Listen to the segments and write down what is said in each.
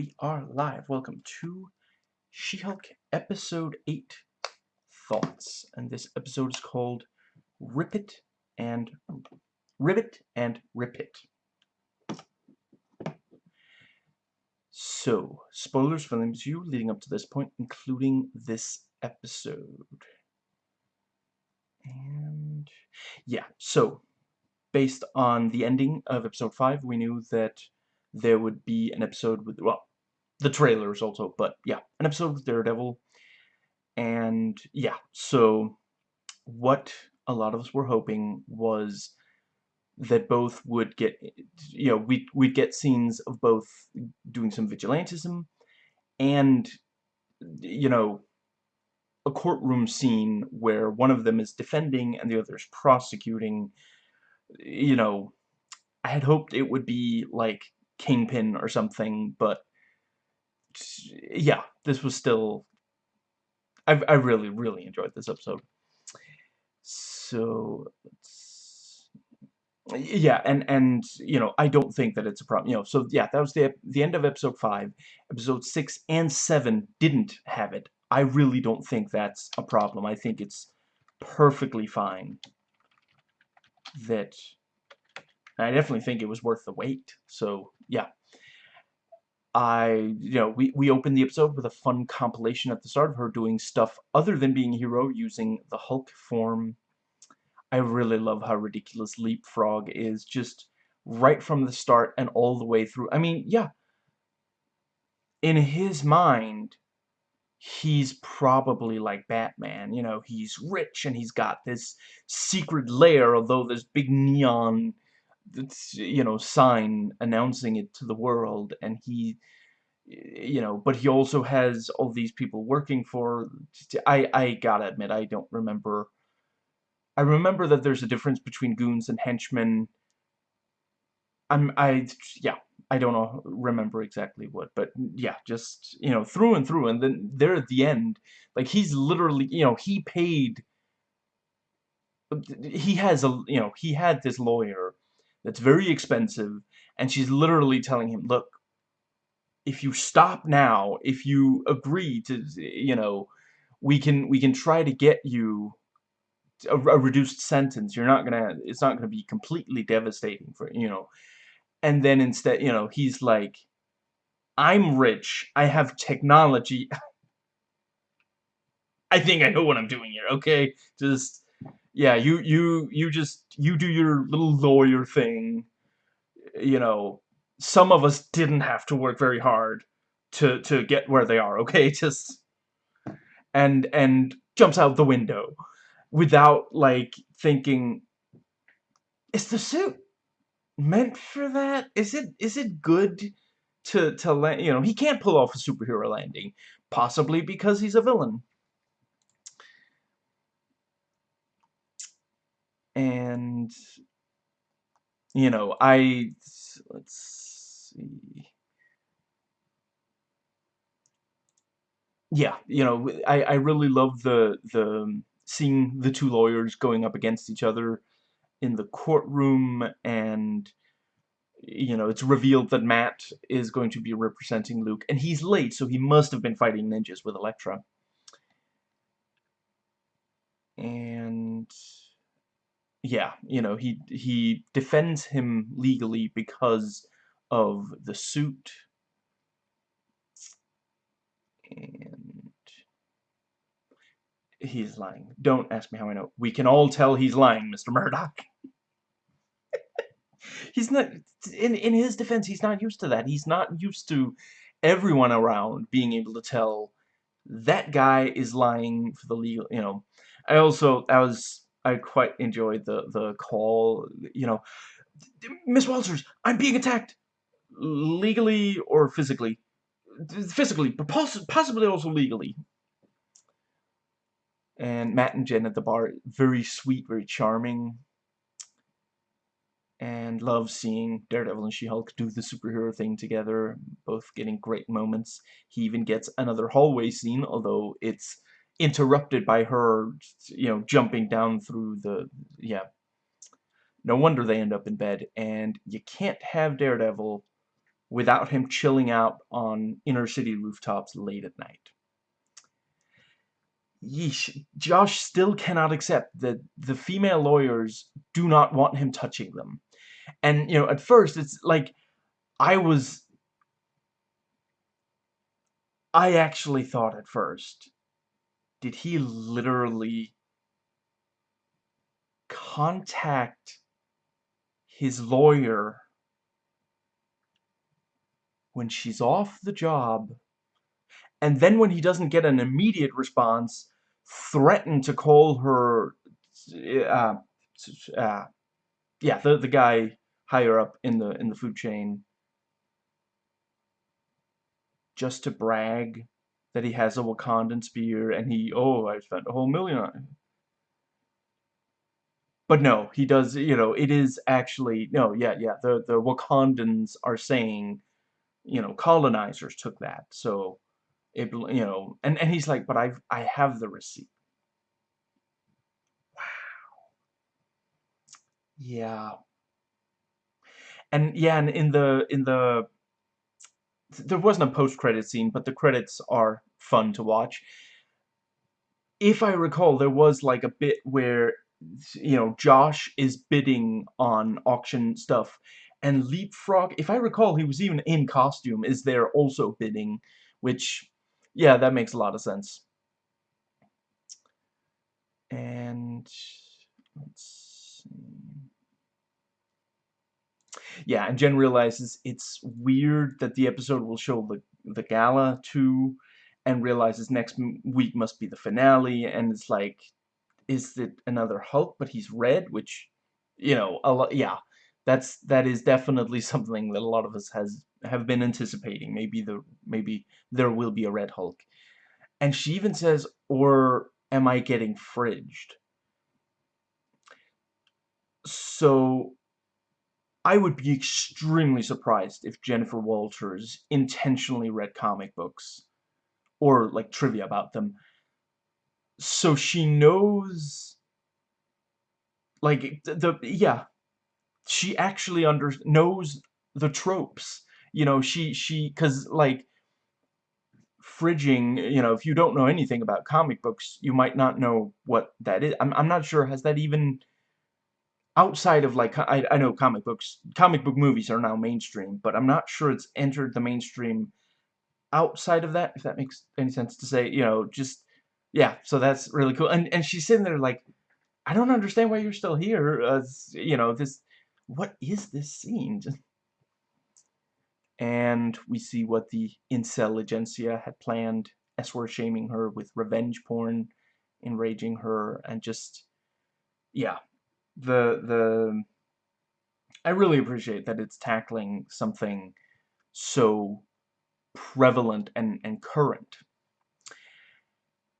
we are live. Welcome to She-Hulk Episode 8 Thoughts. And this episode is called Rip It and Ribbit and Rip It. So, spoilers for the MCU leading up to this point, including this episode. And yeah, so based on the ending of episode 5, we knew that there would be an episode with, well, the trailers also, but yeah, an episode of Daredevil. And yeah, so what a lot of us were hoping was that both would get, you know, we, we'd get scenes of both doing some vigilantism and, you know, a courtroom scene where one of them is defending and the other is prosecuting, you know, I had hoped it would be like Kingpin or something, but yeah, this was still... I, I really, really enjoyed this episode. So, yeah, and, and, you know, I don't think that it's a problem, you know, so, yeah, that was the, the end of episode 5. Episode 6 and 7 didn't have it. I really don't think that's a problem. I think it's perfectly fine that I definitely think it was worth the wait. So, yeah. I, you know, we, we opened the episode with a fun compilation at the start of her doing stuff other than being a hero using the Hulk form. I really love how ridiculous Leapfrog is just right from the start and all the way through. I mean, yeah, in his mind, he's probably like Batman. You know, he's rich and he's got this secret lair, although this big neon you know, sign announcing it to the world, and he, you know, but he also has all these people working for, I, I gotta admit, I don't remember, I remember that there's a difference between goons and henchmen, I'm, I, yeah, I don't know, remember exactly what, but yeah, just, you know, through and through, and then there at the end, like, he's literally, you know, he paid, he has a, you know, he had this lawyer that's very expensive, and she's literally telling him, look, if you stop now, if you agree to, you know, we can, we can try to get you a, a reduced sentence. You're not gonna, it's not gonna be completely devastating for, you know. And then instead, you know, he's like, I'm rich, I have technology. I think I know what I'm doing here, okay? Just, yeah, you you you just you do your little lawyer thing. You know, some of us didn't have to work very hard to to get where they are. Okay, just and and jumps out the window without like thinking. Is the suit meant for that? Is it is it good to to land? You know, he can't pull off a superhero landing, possibly because he's a villain. And you know I let's see. Yeah you know I, I really love the the seeing the two lawyers going up against each other in the courtroom and you know it's revealed that Matt is going to be representing Luke and he's late so he must have been fighting ninjas with Elektra and yeah, you know, he he defends him legally because of the suit. And he's lying. Don't ask me how I know. We can all tell he's lying, Mr. Murdock. he's not in in his defense, he's not used to that. He's not used to everyone around being able to tell that guy is lying for the legal, you know. I also I was I quite enjoyed the the call. You know, Miss Walters, I'm being attacked, legally or physically, physically, but poss possibly also legally. And Matt and Jen at the bar, very sweet, very charming. And love seeing Daredevil and She-Hulk do the superhero thing together, both getting great moments. He even gets another hallway scene, although it's interrupted by her, you know, jumping down through the, yeah. No wonder they end up in bed, and you can't have Daredevil without him chilling out on inner city rooftops late at night. Yeesh, Josh still cannot accept that the female lawyers do not want him touching them. And, you know, at first, it's like, I was... I actually thought at first, did he literally contact his lawyer when she's off the job? And then when he doesn't get an immediate response threaten to call her uh, uh, yeah the, the guy higher up in the in the food chain just to brag that he has a Wakandan spear and he oh I spent a whole million on it but no, he does, you know, it is actually, no, yeah, yeah, the, the Wakandans are saying, you know, colonizers took that, so, it, you know, and, and he's like, but I've, I have the receipt. Wow. Yeah. And, yeah, and in the, in the, there wasn't a post-credit scene, but the credits are fun to watch. If I recall, there was, like, a bit where you know, Josh is bidding on auction stuff. And Leapfrog, if I recall, he was even in costume, is there also bidding, which, yeah, that makes a lot of sense. And, let's see. Yeah, and Jen realizes it's weird that the episode will show the, the gala too, and realizes next week must be the finale, and it's like, is it another Hulk, but he's red, which, you know, a lot, yeah, that's, that is definitely something that a lot of us has, have been anticipating. Maybe the, maybe there will be a red Hulk. And she even says, or am I getting fridged? So, I would be extremely surprised if Jennifer Walters intentionally read comic books or like trivia about them. So she knows like the, the yeah. She actually under knows the tropes you know she she because like fridging you know if you don't know anything about comic books you might not know what that is. I'm, I'm not sure has that even outside of like I, I know comic books comic book movies are now mainstream but I'm not sure it's entered the mainstream outside of that if that makes any sense to say you know just yeah, so that's really cool. And and she's sitting there like, I don't understand why you're still here. Uh, you know, this, what is this scene? And we see what the incel agencia had planned. S-word shaming her with revenge porn, enraging her, and just, yeah, the, the, I really appreciate that it's tackling something so prevalent and, and current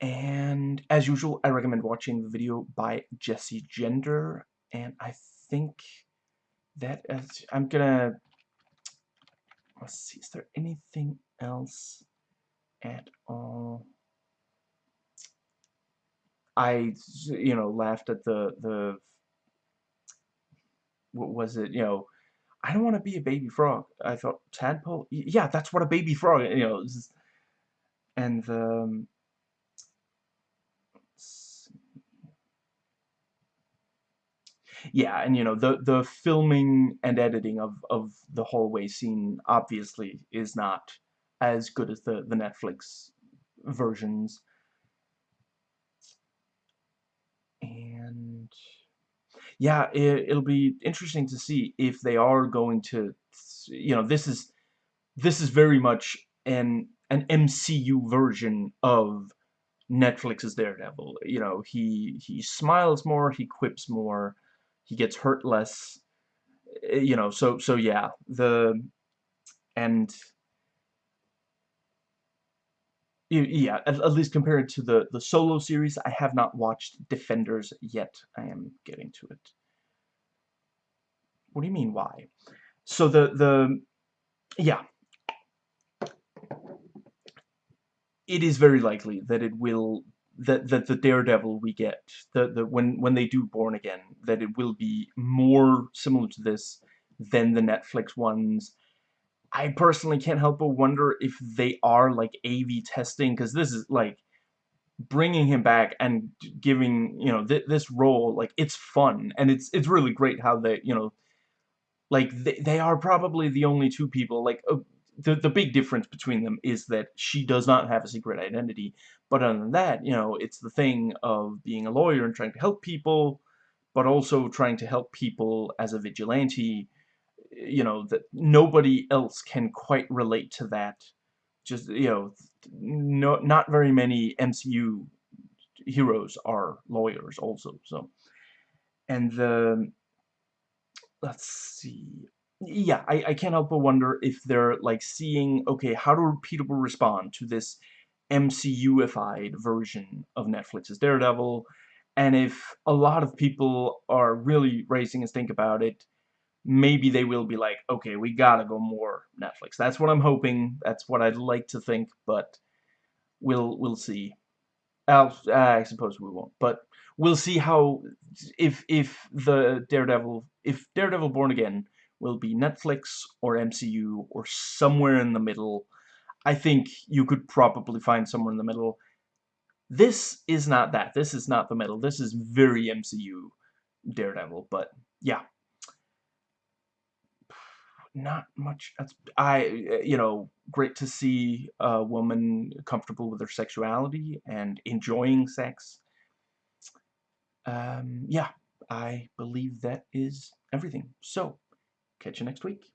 and as usual, I recommend watching the video by Jessie Gender. And I think that is, I'm gonna, let's see, is there anything else at all? I, you know, laughed at the, the, what was it, you know, I don't want to be a baby frog. I thought, tadpole? Yeah, that's what a baby frog, you know, and the, um, yeah, and you know, the the filming and editing of of the hallway scene obviously is not as good as the the Netflix versions. Yeah, it, it'll be interesting to see if they are going to, you know, this is this is very much an an MCU version of Netflix's Daredevil. You know, he he smiles more, he quips more, he gets hurt less eh, you know so so yeah the and yeah at, at, least compared to the the solo series I have not watched Defenders yet. I am getting to it. What do you mean why? So the the yeah. It is very likely that it will that that the Daredevil we get, the the when when they do Born Again, that it will be more similar to this than the Netflix ones, I personally can't help but wonder if they are, like, A/B testing, because this is, like, bringing him back and giving, you know, th this role, like, it's fun, and it's it's really great how they, you know, like, they, they are probably the only two people, like, uh, the, the big difference between them is that she does not have a secret identity, but other than that, you know, it's the thing of being a lawyer and trying to help people, but also trying to help people as a vigilante, you know, that nobody else can quite relate to that. Just, you know, no, not very many MCU heroes are lawyers also, so. And the, let's see. Yeah, I, I can't help but wonder if they're, like, seeing, okay, how do people respond to this MCUified version of Netflix's Daredevil, and if a lot of people are really raising a stink about it, maybe they will be like, okay, we gotta go more Netflix. That's what I'm hoping. That's what I'd like to think, but we'll we'll see. I'll, uh, I suppose we won't, but we'll see how if if the Daredevil if Daredevil Born Again will be Netflix or MCU or somewhere in the middle. I think you could probably find somewhere in the middle. This is not that. This is not the middle. This is very MCU Daredevil, but yeah. Not much. That's I you know great to see a woman comfortable with her sexuality and enjoying sex. Um, yeah, I believe that is everything. So, catch you next week.